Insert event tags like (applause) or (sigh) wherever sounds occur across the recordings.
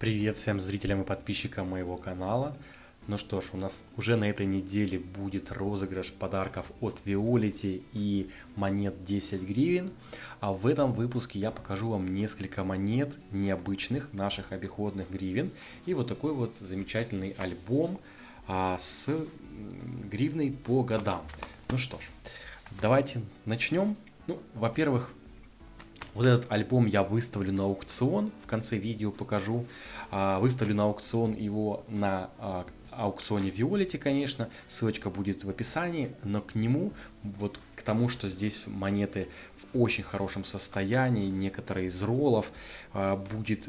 Привет всем зрителям и подписчикам моего канала. Ну что ж, у нас уже на этой неделе будет розыгрыш подарков от Виолити и монет 10 гривен. А в этом выпуске я покажу вам несколько монет необычных наших обиходных гривен. И вот такой вот замечательный альбом а, с гривной по годам. Ну что ж, давайте начнем. Ну, во-первых, вот этот альбом я выставлю на аукцион, в конце видео покажу. А, выставлю на аукцион его на а, аукционе Виолити, конечно, ссылочка будет в описании, но к нему, вот к тому, что здесь монеты в очень хорошем состоянии, некоторые из роллов, а, будет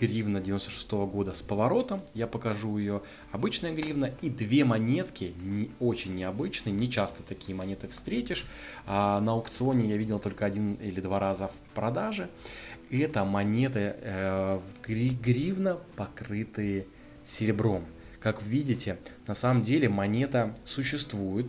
гривна 96 -го года с поворотом, я покажу ее, обычная гривна, и две монетки, не, очень необычные, не часто такие монеты встретишь, а на аукционе я видел только один или два раза в продаже, это монеты э, гривна, покрытые серебром. Как видите, на самом деле монета существует,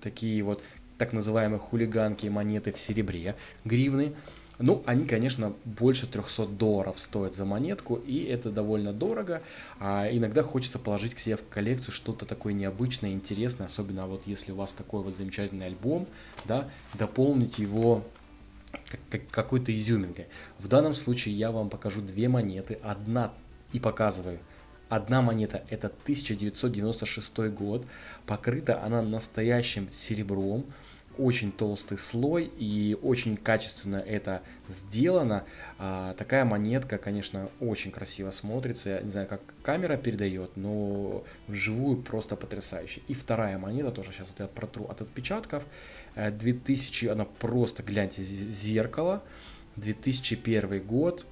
такие вот так называемые хулиганки монеты в серебре, гривны. Ну, они, конечно, больше 300 долларов стоят за монетку, и это довольно дорого. А иногда хочется положить к себе в коллекцию что-то такое необычное, интересное, особенно вот если у вас такой вот замечательный альбом, да, дополнить его какой-то изюминкой. В данном случае я вам покажу две монеты, одна и показываю Одна монета это 1996 год, покрыта она настоящим серебром, очень толстый слой и очень качественно это сделано. А, такая монетка, конечно, очень красиво смотрится. Я не знаю, как камера передает, но вживую просто потрясающе. И вторая монета, тоже сейчас вот я протру от отпечатков. 2000, э, она просто, гляньте, зеркало. 2001 год,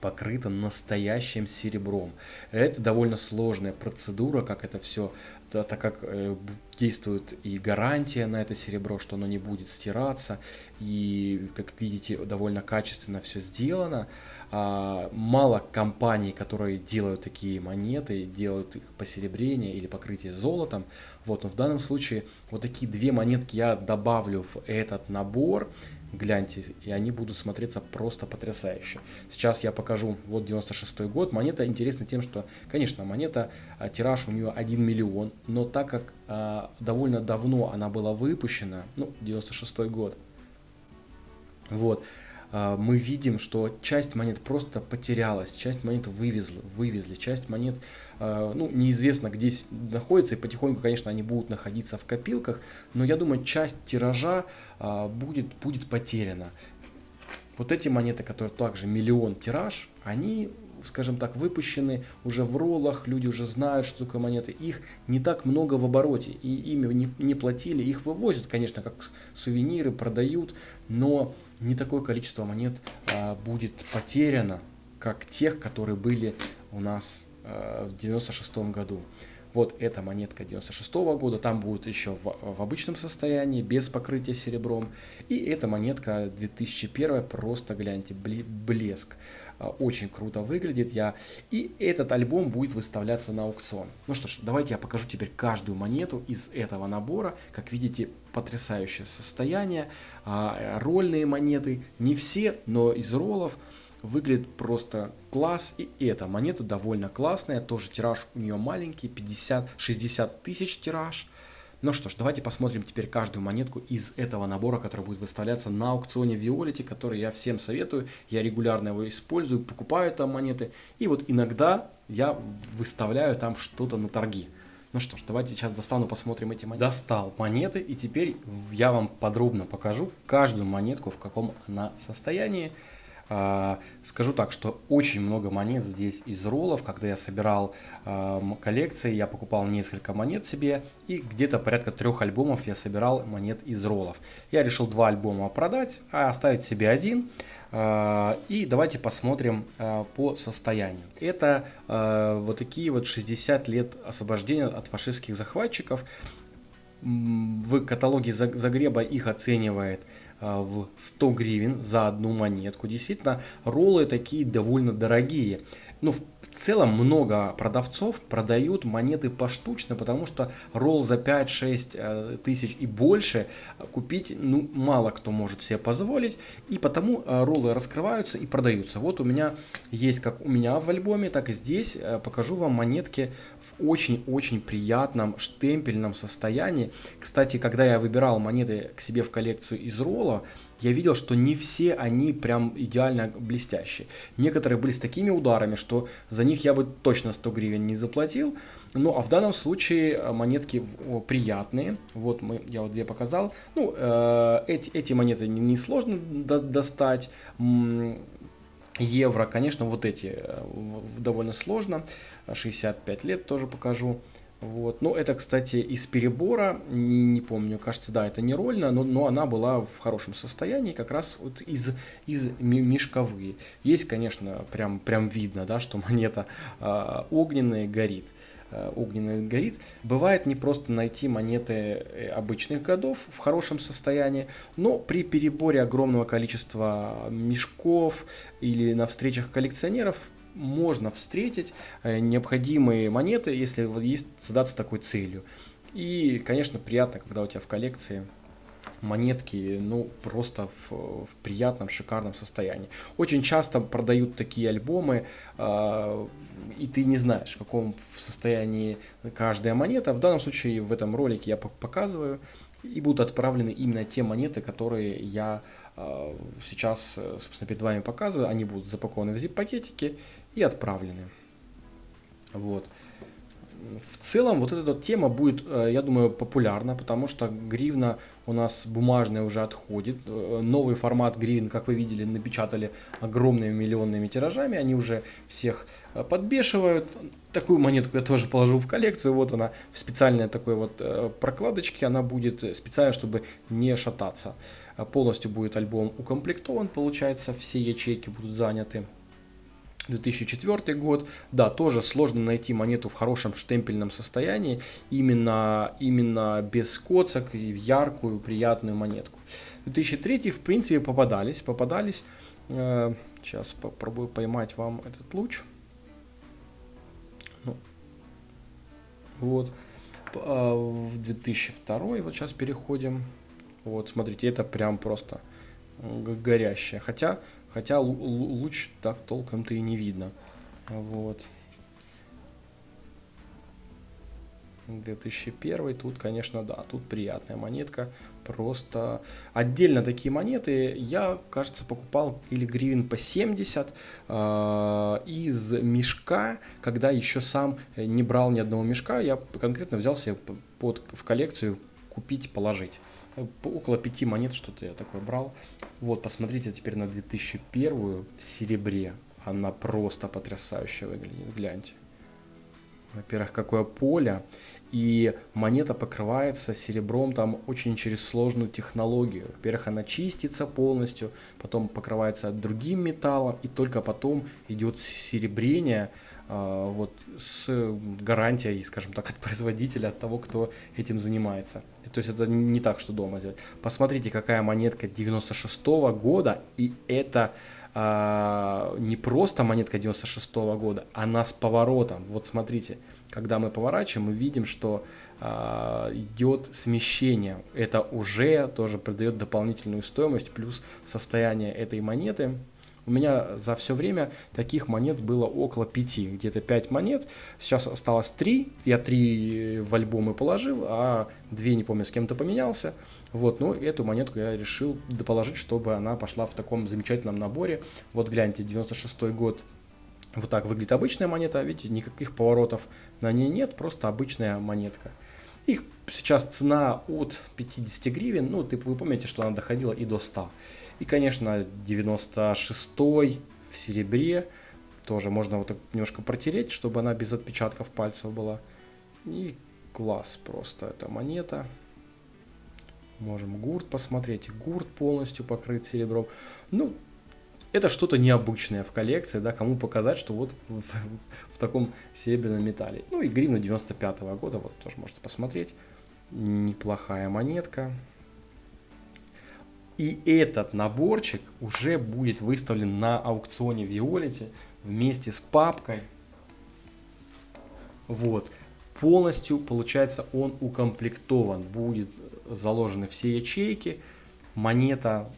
покрыта настоящим серебром. Это довольно сложная процедура, как это все, так как э, действует и гарантия на это серебро, что оно не будет стираться, и, как видите, довольно качественно все сделано. А, мало компаний, которые делают такие монеты, делают их посеребрение или покрытие золотом. Вот, но в данном случае вот такие две монетки я добавлю в этот набор гляньте, и они будут смотреться просто потрясающе. Сейчас я покажу, вот 96 год, монета интересна тем, что, конечно, монета, а, тираж у нее 1 миллион, но так как довольно давно она была выпущена, ну, 96 год, вот, а, мы видим, что часть монет просто потерялась, часть монет вывезли, вывезли часть монет, а, ну, неизвестно где находится, и потихоньку, конечно, они будут находиться в копилках, но я думаю, часть тиража будет, будет потеряна. Вот эти монеты, которые также миллион тираж, они скажем так, выпущены уже в роллах, люди уже знают, что такое монеты, их не так много в обороте, и ими не, не платили, их вывозят, конечно, как сувениры, продают, но не такое количество монет а, будет потеряно, как тех, которые были у нас а, в 96 году. Вот эта монетка 96 -го года, там будет еще в, в обычном состоянии, без покрытия серебром. И эта монетка 2001, просто гляньте, блеск. А, очень круто выглядит. Я... И этот альбом будет выставляться на аукцион. Ну что ж, давайте я покажу теперь каждую монету из этого набора. Как видите, потрясающее состояние. А, рольные монеты, не все, но из роллов. Выглядит просто класс. И эта монета довольно классная. Тоже тираж у нее маленький. 50-60 тысяч тираж. Ну что ж, давайте посмотрим теперь каждую монетку из этого набора, который будет выставляться на аукционе Violet, который я всем советую. Я регулярно его использую, покупаю там монеты. И вот иногда я выставляю там что-то на торги. Ну что ж, давайте сейчас достану, посмотрим эти монеты. Достал монеты, и теперь я вам подробно покажу каждую монетку, в каком она состоянии. А, скажу так, что очень много монет здесь из роллов. Когда я собирал а, коллекции, я покупал несколько монет себе. И где-то порядка трех альбомов я собирал монет из роллов. Я решил два альбома продать, а оставить себе один. А, и давайте посмотрим по состоянию. Это вот такие вот 60 лет освобождения от фашистских захватчиков. В каталоге Загреба их оценивает в 100 гривен за одну монетку. Действительно, роллы такие довольно дорогие. ну, в целом много продавцов продают монеты поштучно, потому что ролл за 5-6 э, тысяч и больше купить, ну, мало кто может себе позволить, и потому э, роллы раскрываются и продаются. Вот у меня есть, как у меня в альбоме, так и здесь, э, покажу вам монетки в очень-очень приятном штемпельном состоянии. Кстати, когда я выбирал монеты к себе в коллекцию из ролла, я видел, что не все они прям идеально блестящие. Некоторые были с такими ударами, что за них я бы точно 100 гривен не заплатил. Ну, а в данном случае э, монетки приятные. Вот мы, я вот две показал. Ну, э, эти, эти монеты несложно не до, достать. Евро, конечно, вот эти э, довольно сложно. 65 лет тоже покажу. Вот. Ну, это, кстати, из перебора, не, не помню, кажется, да, это не рольно, но, но она была в хорошем состоянии, как раз вот из, из мешковые. Есть, конечно, прям, прям видно, да, что (laughs) монета э, огненная горит а, огненный горит. Бывает не просто найти монеты э, обычных годов в хорошем состоянии, но при переборе огромного количества мешков или на встречах коллекционеров можно встретить э, необходимые монеты, если есть задаться такой целью. И, конечно, приятно, когда у тебя в коллекции монетки, ну, просто в, в приятном, шикарном состоянии. Очень часто продают такие альбомы, э, и ты не знаешь, в каком состоянии каждая монета. В данном случае в этом ролике я показываю, и будут отправлены именно те монеты, которые я э, сейчас, собственно, перед вами показываю. Они будут запакованы в zip-пакетики и отправлены. Вот. В целом вот эта тема будет, э, я думаю, популярна, потому что гривна у нас бумажная уже отходит. Э, новый формат гривен, как вы видели, напечатали огромными миллионными тиражами. Они уже всех э, подбешивают. Такую монетку я тоже положу в коллекцию. Вот она в специальной такой вот прокладочке. Она будет специально, чтобы не шататься. Полностью будет альбом укомплектован, получается, все ячейки будут заняты. 2004 год, да, тоже сложно найти монету в хорошем штемпельном состоянии, именно, именно без коцок, и яркую, приятную монетку. 2003 в принципе попадались, попадались, э, сейчас попробую поймать вам этот луч, ну, вот, э, в 2002, вот сейчас переходим, вот, смотрите, это прям просто горящая, хотя Хотя луч так толком-то и не видно. Вот. 2001, тут, конечно, да, тут приятная монетка, просто отдельно такие монеты я, кажется, покупал или гривен по 70 э, из мешка, когда еще сам не брал ни одного мешка, я конкретно взял себе под, в коллекцию купить, положить. Около пяти монет что-то я такое брал. Вот, посмотрите теперь на 2001 в серебре. Она просто потрясающе выглядит, гляньте. Во-первых, какое поле. И монета покрывается серебром там очень через сложную технологию. Во-первых, она чистится полностью, потом покрывается другим металлом, и только потом идет серебрение вот, с гарантией, скажем так, (laughs) от производителя, от того, кто этим занимается. То есть это не так, что дома сделать. Посмотрите, какая монетка 96 -го года, и это а, не просто монетка 96 -го года, она с поворотом. Вот смотрите, когда мы поворачиваем, мы видим, что а, идет смещение. Это уже тоже придает дополнительную стоимость, плюс состояние этой монеты у меня за все время таких монет было около 5, где-то 5 монет. Сейчас осталось 3, я 3 в альбомы положил, а 2, не помню, с кем-то поменялся. Вот, ну, эту монетку я решил доположить, чтобы она пошла в таком замечательном наборе. Вот гляньте, 96 год, вот так выглядит обычная монета, видите, никаких поворотов на ней нет, просто обычная монетка. Их сейчас цена от 50 гривен, ну, ты, вы помните, что она доходила и до 100. И, конечно, 96-й в серебре. Тоже можно вот так немножко протереть, чтобы она без отпечатков пальцев была. И класс просто эта монета. Можем гурт посмотреть. Гурт полностью покрыт серебром. Ну, это что-то необычное в коллекции, да, кому показать, что вот в, в, в таком серебряном металле. Ну и гривна 95 -го года, вот тоже можете посмотреть. Неплохая монетка. И этот наборчик уже будет выставлен на аукционе Виолити вместе с папкой. Вот. Полностью, получается, он укомплектован. Будет заложены все ячейки. Монета,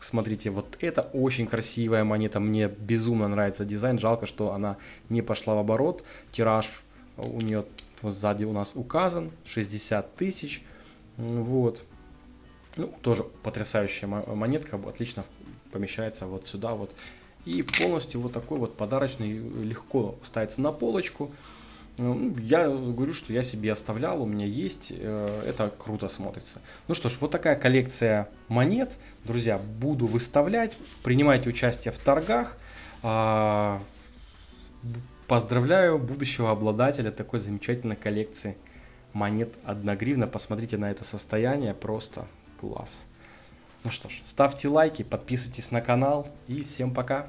смотрите, вот это очень красивая монета. Мне безумно нравится дизайн. Жалко, что она не пошла в оборот. Тираж у нее вот сзади у нас указан. 60 тысяч. Вот. Ну, тоже потрясающая монетка. Отлично помещается вот сюда вот. И полностью вот такой вот подарочный легко ставится на полочку. Ну, я говорю, что я себе оставлял, у меня есть, э, это круто смотрится. Ну что ж, вот такая коллекция монет, друзья, буду выставлять, принимайте участие в торгах. А, поздравляю будущего обладателя такой замечательной коллекции монет 1 гривна. Посмотрите на это состояние, просто класс. Ну что ж, ставьте лайки, подписывайтесь на канал и всем пока.